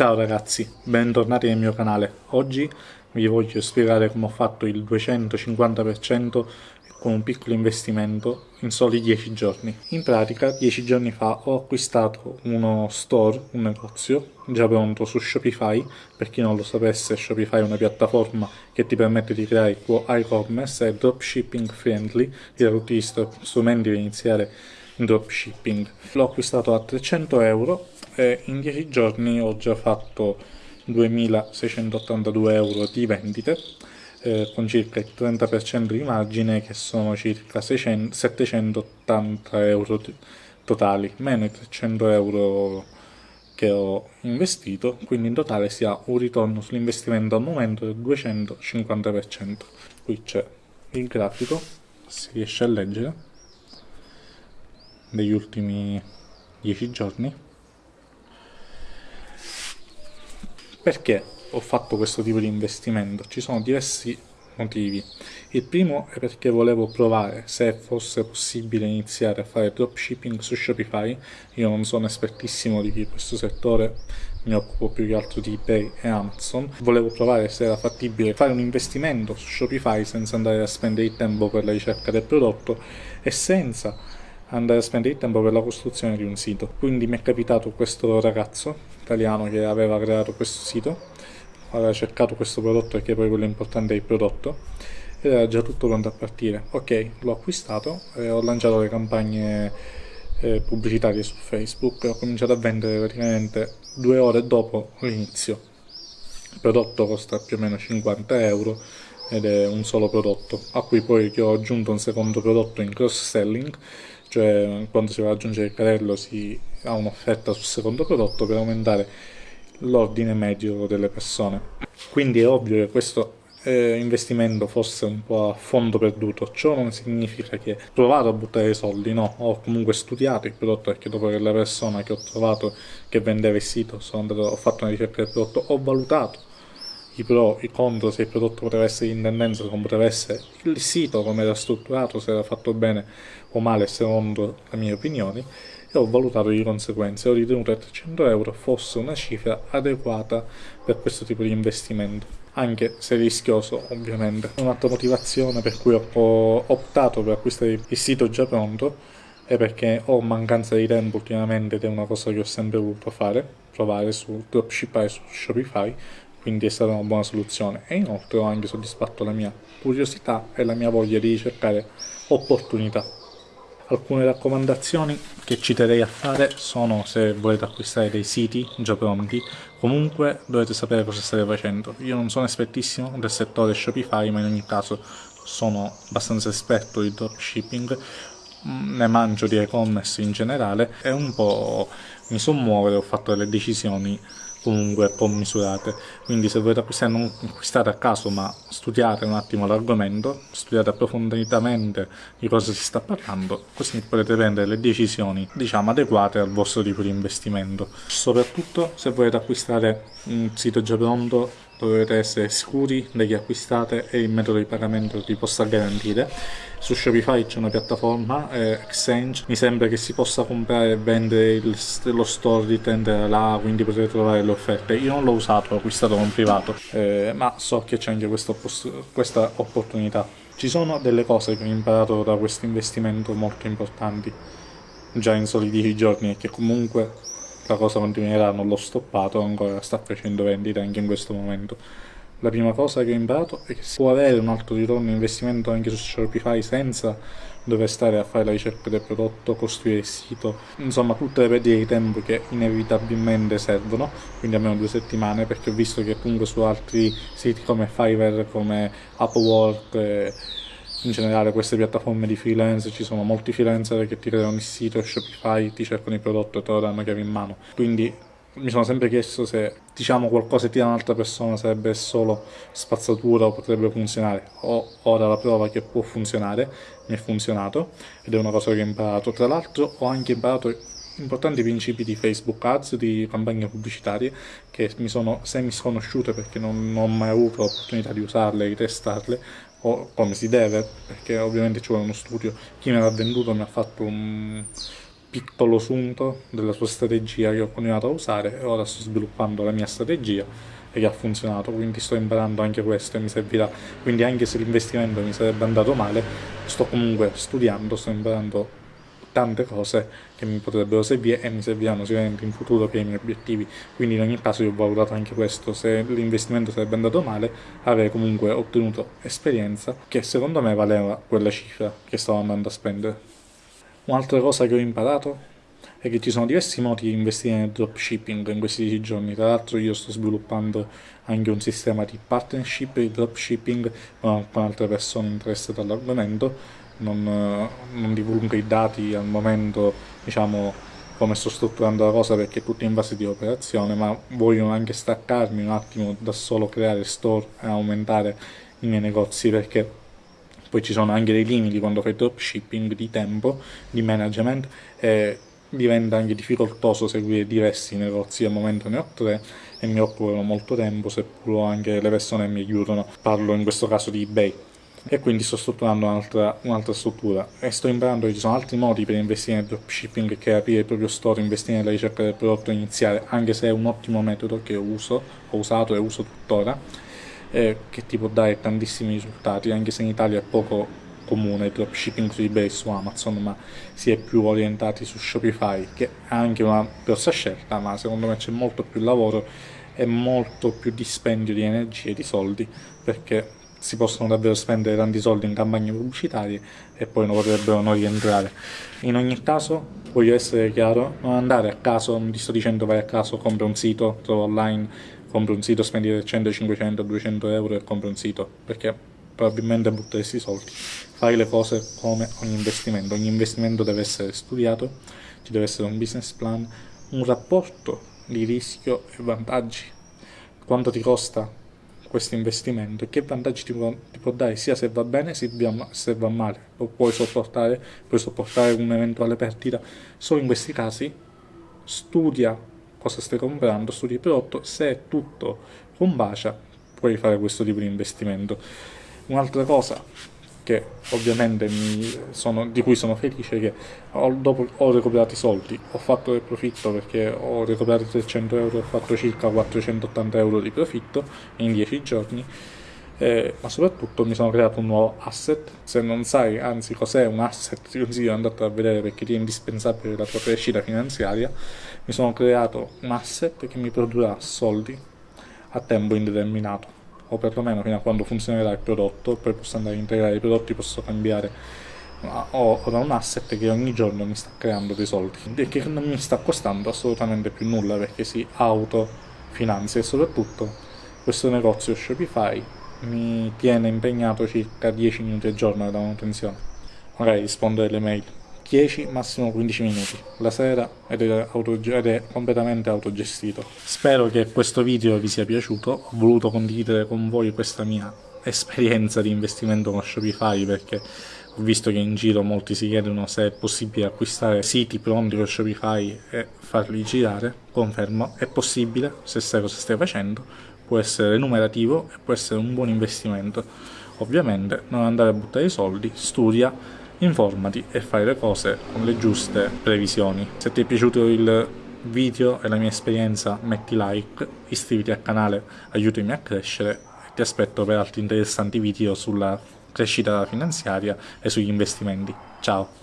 Ciao ragazzi, bentornati nel mio canale. Oggi vi voglio spiegare come ho fatto il 250% con un piccolo investimento in soli 10 giorni. In pratica 10 giorni fa ho acquistato uno store, un negozio già pronto su Shopify, per chi non lo sapesse Shopify è una piattaforma che ti permette di creare e-commerce, è dropshipping friendly, ti dà tutti gli strumenti per iniziare in dropshipping. L'ho acquistato a 300 euro e in 10 giorni ho già fatto 2682 euro di vendite eh, con circa il 30% di margine che sono circa 600, 780 euro totali meno i 300 euro che ho investito quindi in totale si ha un ritorno sull'investimento al momento del 250% qui c'è il grafico si riesce a leggere degli ultimi 10 giorni perché ho fatto questo tipo di investimento? Ci sono diversi motivi. Il primo è perché volevo provare se fosse possibile iniziare a fare dropshipping su Shopify. Io non sono espertissimo di questo settore, mi occupo più che altro di eBay e Amazon. Volevo provare se era fattibile fare un investimento su Shopify senza andare a spendere il tempo per la ricerca del prodotto e senza andare a spendere il tempo per la costruzione di un sito. Quindi mi è capitato questo ragazzo italiano che aveva creato questo sito, aveva cercato questo prodotto perché poi quello importante è il prodotto ed era già tutto pronto a partire. Ok, l'ho acquistato e ho lanciato le campagne eh, pubblicitarie su Facebook e ho cominciato a vendere praticamente due ore dopo l'inizio. Il prodotto costa più o meno 50 euro ed è un solo prodotto, a cui poi ho aggiunto un secondo prodotto in cross selling cioè quando si va ad aggiungere il carrello si ha un'offerta sul secondo prodotto per aumentare l'ordine medio delle persone. Quindi è ovvio che questo eh, investimento fosse un po' a fondo perduto, ciò non significa che ho provato a buttare i soldi, no, ho comunque studiato il prodotto perché dopo che la persona che ho trovato che vendeva il sito andato, ho fatto una ricerca del prodotto, ho valutato i pro, i contro, se il prodotto poteva essere in tendenza, come poteva essere il sito, come era strutturato, se era fatto bene o male secondo le mie opinioni e ho valutato di conseguenza ho ritenuto che 300 euro fosse una cifra adeguata per questo tipo di investimento anche se rischioso ovviamente. Un'altra motivazione per cui ho optato per acquistare il sito già pronto è perché ho mancanza di tempo ultimamente ed è una cosa che ho sempre voluto fare, provare su dropshippare su Shopify quindi è stata una buona soluzione e inoltre ho anche soddisfatto la mia curiosità e la mia voglia di cercare opportunità. Alcune raccomandazioni che ci terrei a fare sono se volete acquistare dei siti già pronti, comunque dovete sapere cosa state facendo. Io non sono espertissimo del settore Shopify, ma in ogni caso sono abbastanza esperto di dropshipping, ne mangio di e-commerce in generale e un po' mi so muovere, ho fatto delle decisioni comunque commisurate quindi se volete acquistare non acquistate a caso ma studiate un attimo l'argomento studiate approfonditamente di cosa si sta parlando così potete prendere le decisioni diciamo adeguate al vostro tipo di investimento. Soprattutto se volete acquistare un sito già pronto dovete essere sicuri da chi acquistate e il metodo di pagamento vi possa garantire. Su Shopify c'è una piattaforma eh, Exchange. Mi sembra che si possa comprare e vendere il, lo store di tendere là quindi potete trovare le offerte. Io non l'ho usato l'ho acquistato con privato eh, ma so che c'è anche questa, questa opportunità. Ci sono delle cose che ho imparato da questo investimento molto importanti già in soli 10 giorni e che comunque la cosa continuerà, non l'ho stoppato, ancora sta facendo vendita anche in questo momento. La prima cosa che ho imparato è che si può avere un alto ritorno in investimento anche su Shopify senza dover stare a fare la ricerca del prodotto, costruire il sito, insomma tutte le perdite di tempo che inevitabilmente servono, quindi almeno due settimane, perché ho visto che comunque su altri siti come Fiverr, come Upwork, eh, in generale queste piattaforme di freelance ci sono molti freelancer che ti creano il sito Shopify, ti cercano il prodotto e te lo danno chiave in mano. Quindi mi sono sempre chiesto se diciamo qualcosa ti dà un'altra persona sarebbe solo spazzatura o potrebbe funzionare. Ho ora la prova che può funzionare mi è funzionato ed è una cosa che ho imparato. Tra l'altro ho anche imparato importanti principi di Facebook Ads, di campagne pubblicitarie che mi sono semi sconosciute perché non, non ho mai avuto l'opportunità di usarle, di testarle o come si deve, perché ovviamente ci vuole uno studio. Chi me l'ha venduto mi ha fatto un, piccolo sunto della sua strategia che ho continuato a usare e ora sto sviluppando la mia strategia e che ha funzionato, quindi sto imparando anche questo e mi servirà. Quindi anche se l'investimento mi sarebbe andato male, sto comunque studiando, sto imparando tante cose che mi potrebbero servire e mi serviranno sicuramente in futuro per i miei obiettivi. Quindi in ogni caso io ho valutato anche questo se l'investimento sarebbe andato male avrei comunque ottenuto esperienza che secondo me valeva quella cifra che stavo andando a spendere. Un'altra cosa che ho imparato è che ci sono diversi modi di investire nel dropshipping in questi giorni. Tra l'altro io sto sviluppando anche un sistema di partnership di dropshipping con altre persone interessate all'argomento non, non divulgo i dati al momento, diciamo, come sto strutturando la cosa perché è tutto in fase di operazione, ma voglio anche staccarmi un attimo da solo creare store e aumentare i miei negozi perché poi ci sono anche dei limiti quando fai dropshipping di tempo, di management e diventa anche difficoltoso seguire diversi negozi, al momento ne ho tre e mi occupano molto tempo seppur anche le persone mi aiutano, parlo in questo caso di eBay e quindi sto strutturando un'altra, un'altra struttura. E sto imparando che ci sono altri modi per investire nel dropshipping che aprire il proprio store, investire nella ricerca del prodotto iniziale, anche se è un ottimo metodo che uso, ho usato e uso tuttora, eh, che ti può dare tantissimi risultati, anche se in Italia è poco comune il dropshipping su eBay su Amazon, ma si è più orientati su Shopify, che è anche una grossa scelta, ma secondo me c'è molto più lavoro e molto più dispendio di energie e di soldi, perché si possono davvero spendere tanti soldi in campagne pubblicitarie e poi non potrebbero non rientrare. In ogni caso, voglio essere chiaro, non andare a caso, non ti sto dicendo vai a caso, compra un sito, trova online, compra un sito, spendi 100, 500, 200 euro e compra un sito, perché probabilmente butteresti soldi. Fai le cose come ogni investimento, ogni investimento deve essere studiato, ci deve essere un business plan, un rapporto di rischio e vantaggi. Quanto ti costa questo investimento e che vantaggi ti può, ti può, dare sia se va bene sia se va male lo puoi sopportare puoi sopportare un'eventuale perdita. Solo in questi casi studia cosa stai comprando studi il prodotto se è tutto combacia puoi fare questo tipo di investimento. Un'altra cosa che ovviamente sono, di cui sono felice che ho, dopo ho recuperato i soldi, ho fatto del profitto perché ho recuperato 300 euro e ho fatto circa 480 euro di profitto in 10 giorni, eh, ma soprattutto mi sono creato un nuovo asset, se non sai anzi cos'è un asset ti consiglio di andare a vedere perché ti è indispensabile la tua crescita finanziaria, mi sono creato un asset che mi produrrà soldi a tempo indeterminato o perlomeno fino a quando funzionerà il prodotto, poi posso andare a integrare i prodotti, posso cambiare ho, ho un asset che ogni giorno mi sta creando dei soldi e che non mi sta costando assolutamente più nulla perché si autofinanzia e soprattutto questo negozio Shopify mi tiene impegnato circa 10 minuti al giorno da manutenzione. Magari rispondere alle mail 10, massimo 15 minuti la sera ed è, ed è, completamente autogestito. Spero che questo video vi sia piaciuto, ho voluto condividere con voi questa mia esperienza di investimento con Shopify perché ho visto che in giro molti si chiedono se è possibile acquistare siti pronti con Shopify e farli girare, confermo, è possibile se sai cosa stai facendo, può essere remunerativo e può essere un buon investimento. Ovviamente non andare a buttare i soldi, studia, informati e fai le cose con le giuste previsioni. Se ti è piaciuto il video e la mia esperienza metti like, iscriviti al canale, aiutami a crescere e ti aspetto per altri interessanti video sulla crescita finanziaria e sugli investimenti. Ciao!